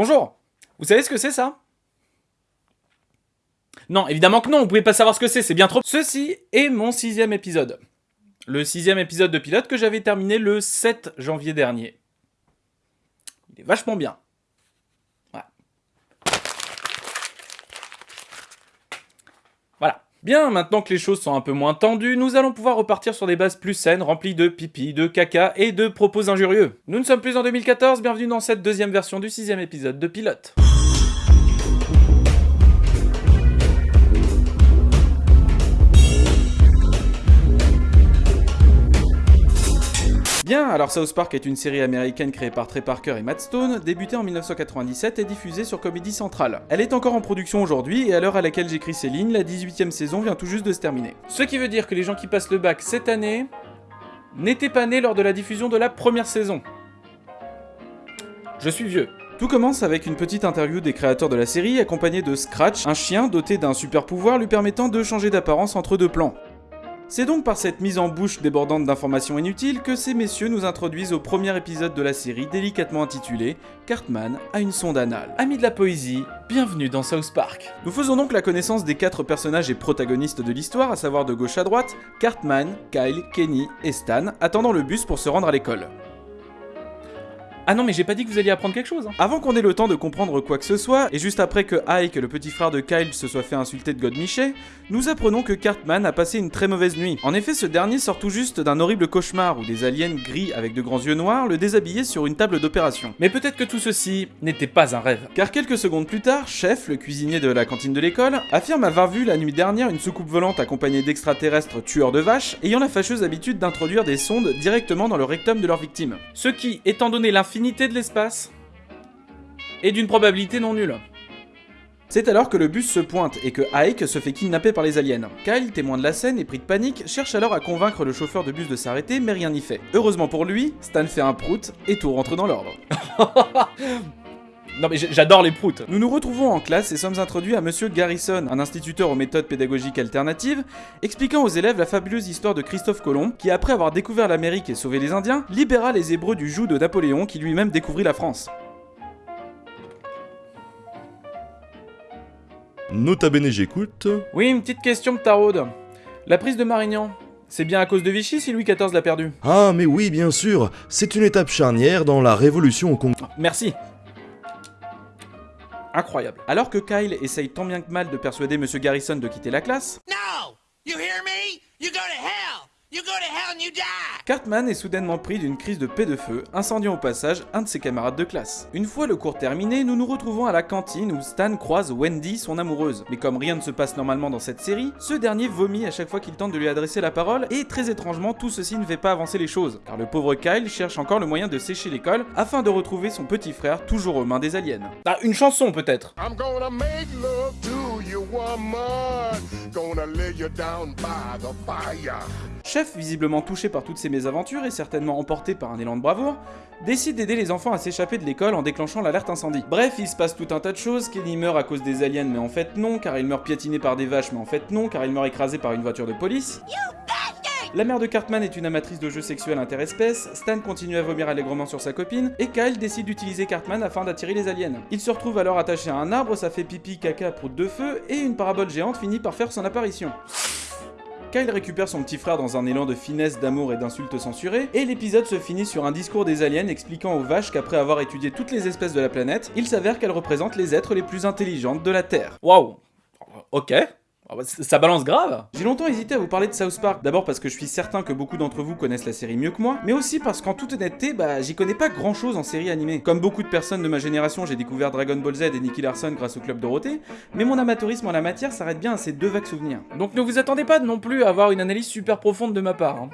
Bonjour Vous savez ce que c'est ça? Non, évidemment que non, vous pouvez pas savoir ce que c'est, c'est bien trop... Ceci est mon sixième épisode. Le sixième épisode de pilote que j'avais terminé le 7 janvier dernier. Il est vachement bien. Voilà. Bien, maintenant que les choses sont un peu moins tendues, nous allons pouvoir repartir sur des bases plus saines, remplies de pipi, de caca et de propos injurieux. Nous ne sommes plus en 2014, bienvenue dans cette deuxième version du sixième épisode de Pilote. Bien, alors South Park est une série américaine créée par Trey Parker et Matt Stone, débutée en 1997 et diffusée sur Comedy Central. Elle est encore en production aujourd'hui et à l'heure à laquelle j'écris ces lignes, la 18ème saison vient tout juste de se terminer. Ce qui veut dire que les gens qui passent le bac cette année n'étaient pas nés lors de la diffusion de la première saison. Je suis vieux. Tout commence avec une petite interview des créateurs de la série accompagnée de Scratch, un chien doté d'un super pouvoir lui permettant de changer d'apparence entre deux plans. C'est donc par cette mise en bouche débordante d'informations inutiles que ces messieurs nous introduisent au premier épisode de la série délicatement intitulé Cartman a une sonde anale. Amis de la poésie, bienvenue dans South Park. Nous faisons donc la connaissance des quatre personnages et protagonistes de l'histoire, à savoir de gauche à droite, Cartman, Kyle, Kenny et Stan, attendant le bus pour se rendre à l'école. Ah non, mais j'ai pas dit que vous alliez apprendre quelque chose. Hein. Avant qu'on ait le temps de comprendre quoi que ce soit, et juste après que Ike, le petit frère de Kyle, se soit fait insulter de Godmichet, nous apprenons que Cartman a passé une très mauvaise nuit. En effet, ce dernier sort tout juste d'un horrible cauchemar où des aliens gris avec de grands yeux noirs le déshabillaient sur une table d'opération. Mais peut-être que tout ceci n'était pas un rêve. Car quelques secondes plus tard, Chef, le cuisinier de la cantine de l'école, affirme avoir vu la nuit dernière une soucoupe volante accompagnée d'extraterrestres tueurs de vaches ayant la fâcheuse habitude d'introduire des sondes directement dans le rectum de leurs victimes. Ce qui, étant donné de l'espace et d'une probabilité non nulle. C'est alors que le bus se pointe et que Ike se fait kidnapper par les aliens. Kyle, témoin de la scène et pris de panique, cherche alors à convaincre le chauffeur de bus de s'arrêter, mais rien n'y fait. Heureusement pour lui, Stan fait un prout et tout rentre dans l'ordre. Non mais j'adore les proutes. Nous nous retrouvons en classe et sommes introduits à Monsieur Garrison, un instituteur aux méthodes pédagogiques alternatives, expliquant aux élèves la fabuleuse histoire de Christophe Colomb, qui après avoir découvert l'Amérique et sauvé les Indiens, libéra les Hébreux du joug de Napoléon qui lui-même découvrit la France. Nota bene, j'écoute. Oui, une petite question de taraude. La prise de Marignan, c'est bien à cause de Vichy si Louis XIV l'a perdu? Ah, mais oui, bien sûr. C'est une étape charnière dans la révolution au Congo. Merci incroyable. Alors que Kyle essaye tant bien que mal de persuader Monsieur Garrison de quitter la classe, No! You hear me? You go to hell! You go to hell and you die! Cartman est soudainement pris d'une crise de paix de feu, incendiant au passage un de ses camarades de classe. Une fois le cours terminé, nous nous retrouvons à la cantine où Stan croise Wendy, son amoureuse. Mais comme rien ne se passe normalement dans cette série, ce dernier vomit à chaque fois qu'il tente de lui adresser la parole, et très étrangement, tout ceci ne fait pas avancer les choses, car le pauvre Kyle cherche encore le moyen de sécher l'école afin de retrouver son petit frère toujours aux mains des aliens. Ah, une chanson peut-être Chef, visiblement touché par toutes ces mésaventures et certainement emporté par un élan de bravoure, décide d'aider les enfants à s'échapper de l'école en déclenchant l'alerte incendie. Bref, il se passe tout un tas de choses, Kenny meurt à cause des aliens mais en fait non, car il meurt piétiné par des vaches mais en fait non, car il meurt écrasé par une voiture de police. La mère de Cartman est une amatrice de jeux sexuels interespèces, Stan continue à vomir allègrement sur sa copine, et Kyle décide d'utiliser Cartman afin d'attirer les aliens. Il se retrouve alors attaché à un arbre, ça fait pipi, caca, prout de feu, et une parabole géante finit par faire son apparition. Kyle récupère son petit frère dans un élan de finesse, d'amour et d'insultes censurées, et l'épisode se finit sur un discours des aliens expliquant aux vaches qu'après avoir étudié toutes les espèces de la planète, il s'avère qu'elles représentent les êtres les plus intelligentes de la Terre. Waouh Ok, ah bah, ça balance grave J'ai longtemps hésité à vous parler de South Park, d'abord parce que je suis certain que beaucoup d'entre vous connaissent la série mieux que moi, mais aussi parce qu'en toute honnêteté, bah j'y connais pas grand chose en série animée. Comme beaucoup de personnes de ma génération, j'ai découvert Dragon Ball Z et Nicky Larson grâce au Club Dorothée, mais mon amateurisme en la matière s'arrête bien à ces deux vagues souvenirs. Donc ne vous attendez pas non plus à avoir une analyse super profonde de ma part. Hein.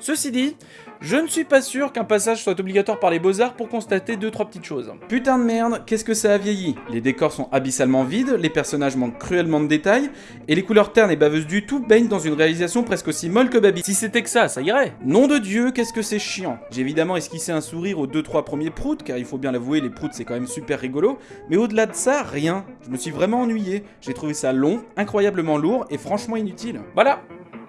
Ceci dit, je ne suis pas sûr qu'un passage soit obligatoire par les beaux-arts pour constater 2-3 petites choses. Putain de merde, qu'est-ce que ça a vieilli? Les décors sont abyssalement vides, les personnages manquent cruellement de détails, et les couleurs ternes et baveuses du tout baignent dans une réalisation presque aussi molle que Baby. Si c'était que ça, ça irait Nom de Dieu, qu'est-ce que c'est chiant J'ai évidemment esquissé un sourire aux 2-3 premiers proutes, car il faut bien l'avouer, les proutes c'est quand même super rigolo, mais au-delà de ça, rien. Je me suis vraiment ennuyé. J'ai trouvé ça long, incroyablement lourd et franchement inutile. Voilà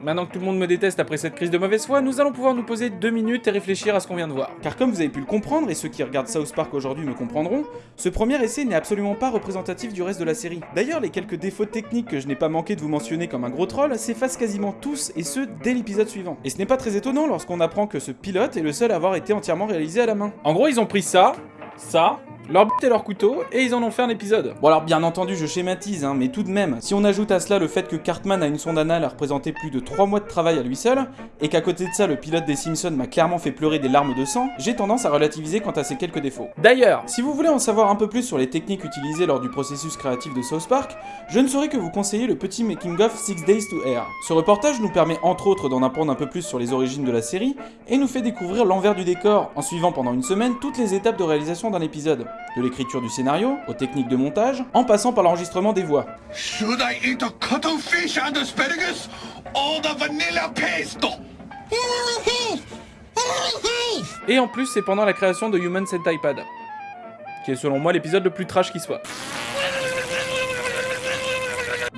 maintenant que tout le monde me déteste après cette crise de mauvaise foi, nous allons pouvoir nous poser deux minutes et réfléchir à ce qu'on vient de voir. Car comme vous avez pu le comprendre, et ceux qui regardent South Park aujourd'hui me comprendront, ce premier essai n'est absolument pas représentatif du reste de la série. D'ailleurs, les quelques défauts techniques que je n'ai pas manqué de vous mentionner comme un gros troll s'effacent quasiment tous, et ce, dès l'épisode suivant. Et ce n'est pas très étonnant lorsqu'on apprend que ce pilote est le seul à avoir été entièrement réalisé à la main. En gros, ils ont pris ça, ça, leur but et leur couteau, et ils en ont fait un épisode. Bon alors bien entendu je schématise, hein, mais tout de même, si on ajoute à cela le fait que Cartman a une sonde anale à représenter plus de 3 mois de travail à lui seul, et qu'à côté de ça le pilote des Simpsons m'a clairement fait pleurer des larmes de sang, j'ai tendance à relativiser quant à ces quelques défauts. D'ailleurs, si vous voulez en savoir un peu plus sur les techniques utilisées lors du processus créatif de South Park, je ne saurais que vous conseiller le petit making of Six Days to Air. Ce reportage nous permet entre autres d'en apprendre un peu plus sur les origines de la série, et nous fait découvrir l'envers du décor, en suivant pendant une semaine toutes les étapes de réalisation d'un épisode, de l'écriture du scénario, aux techniques de montage, en passant par l'enregistrement des voix. Should I eat a cuttlefish and asparagus or the vanilla pesto? Et en plus, c'est pendant la création de Human Centipede, qui est selon moi l'épisode le plus trash qui soit.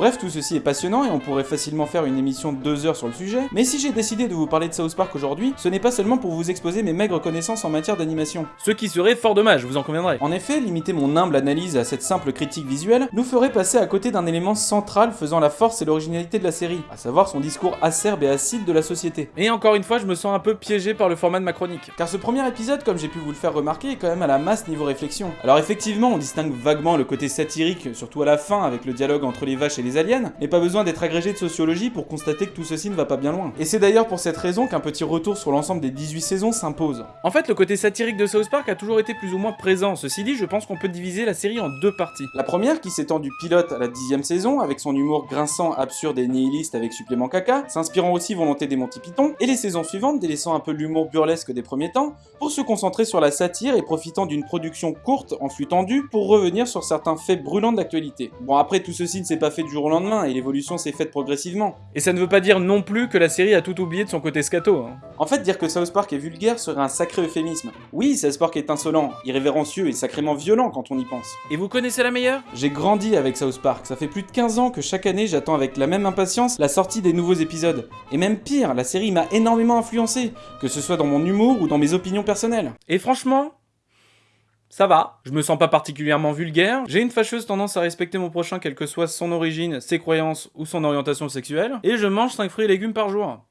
Bref, tout ceci est passionnant et on pourrait facilement faire une émission de deux heures sur le sujet, mais si j'ai décidé de vous parler de South Park aujourd'hui, ce n'est pas seulement pour vous exposer mes maigres connaissances en matière d'animation. Ce qui serait fort dommage, vous en conviendrez. En effet, limiter mon humble analyse à cette simple critique visuelle nous ferait passer à côté d'un élément central faisant la force et l'originalité de la série, à savoir son discours acerbe et acide de la société. Et encore une fois, je me sens un peu piégé par le format de ma chronique. Car ce premier épisode, comme j'ai pu vous le faire remarquer, est quand même à la masse niveau réflexion. Alors effectivement, on distingue vaguement le côté satirique, surtout à la fin avec le dialogue entre les vaches et les aliens, mais pas besoin d'être agrégé de sociologie pour constater que tout ceci ne va pas bien loin. Et c'est d'ailleurs pour cette raison qu'un petit retour sur l'ensemble des 18 saisons s'impose. En fait, le côté satirique de South Park a toujours été plus ou moins présent. Ceci dit, je pense qu'on peut diviser la série en deux parties. La première qui s'étend du pilote à la dixième saison, avec son humour grinçant, absurde et nihiliste avec supplément caca, s'inspirant aussi volonté des Monty Python, et les saisons suivantes délaissant un peu l'humour burlesque des premiers temps, pour se concentrer sur la satire et profitant d'une production courte en flux tendu pour revenir sur certains faits brûlants d'actualité. Bon après tout ceci ne s'est pas fait du jour au lendemain et l'évolution s'est faite progressivement. Et ça ne veut pas dire non plus que la série a tout oublié de son côté scato. hein. En fait, dire que South Park est vulgaire serait un sacré euphémisme. Oui, South Park est insolent, irrévérencieux et sacrément violent quand on y pense. Et vous connaissez la meilleure? J'ai grandi avec South Park, ça fait plus de 15 ans que chaque année j'attends avec la même impatience la sortie des nouveaux épisodes. Et même pire, la série m'a énormément influencé, que ce soit dans mon humour ou dans mes opinions personnelles. Et franchement, ça va, je me sens pas particulièrement vulgaire, j'ai une fâcheuse tendance à respecter mon prochain quelle que soit son origine, ses croyances ou son orientation sexuelle, et je mange 5 fruits et légumes par jour.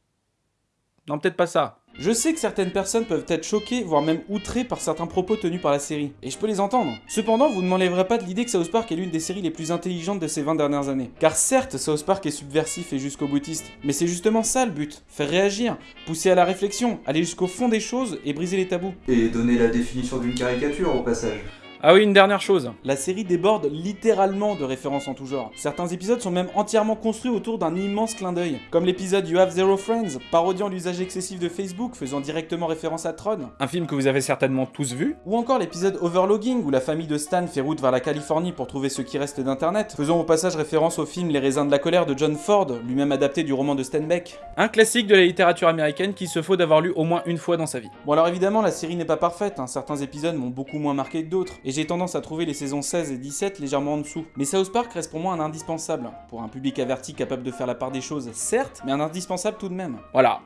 Non, peut-être pas ça. Je sais que certaines personnes peuvent être choquées, voire même outrées par certains propos tenus par la série, et je peux les entendre. Cependant, vous ne m'enlèverez pas de l'idée que South Park est l'une des séries les plus intelligentes de ces 20 dernières années. Car certes, South Park est subversif et jusqu'au boutiste, mais c'est justement ça le but, faire réagir, pousser à la réflexion, aller jusqu'au fond des choses et briser les tabous. Et donner la définition d'une caricature au passage. Ah oui, une dernière chose. La série déborde littéralement de références en tout genre. Certains épisodes sont même entièrement construits autour d'un immense clin d'œil. Comme l'épisode You Have Zero Friends, parodiant l'usage excessif de Facebook, faisant directement référence à Tron. Un film que vous avez certainement tous vu. Ou encore l'épisode Overlogging, où la famille de Stan fait route vers la Californie pour trouver ce qui reste d'internet, faisant au passage référence au film Les raisins de la colère de John Ford, lui-même adapté du roman de Stan Beck. Un classique de la littérature américaine qui se faut d'avoir lu au moins une fois dans sa vie. Bon alors évidemment, la série n'est pas parfaite, hein. certains épisodes m'ont beaucoup moins marqué que d'autres, et j'ai tendance à trouver les saisons 16 et 17 légèrement en dessous. Mais South Park reste pour moi un indispensable, pour un public averti capable de faire la part des choses, certes, mais un indispensable tout de même. Voilà.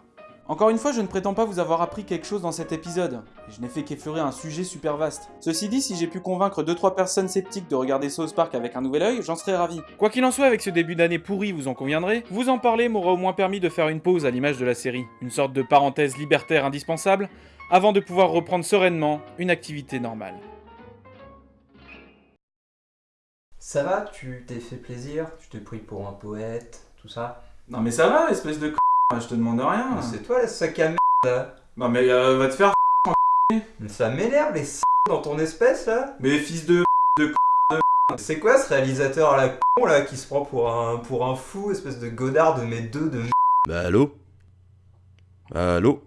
Encore une fois, je ne prétends pas vous avoir appris quelque chose dans cet épisode, je n'ai fait qu'effleurer un sujet super vaste. Ceci dit, si j'ai pu convaincre 2-3 personnes sceptiques de regarder South Park avec un nouvel œil, j'en serais ravi. Quoi qu'il en soit, avec ce début d'année pourri, vous en conviendrez, vous en parler m'aura au moins permis de faire une pause à l'image de la série, une sorte de parenthèse libertaire indispensable, avant de pouvoir reprendre sereinement une activité normale. Ça va, tu t'es fait plaisir, tu t'es pris pour un poète, tout ça? Non mais ça va, espèce de c... je te demande rien. Mais C'est toi le sac à merde là. Non mais euh, va te faire Mais Ça m'énerve les c dans ton espèce là. Mais fils de C'est quoi ce réalisateur à la con là qui se prend pour un, pour un fou, espèce de godard de mes deux de Bah allô? Allô?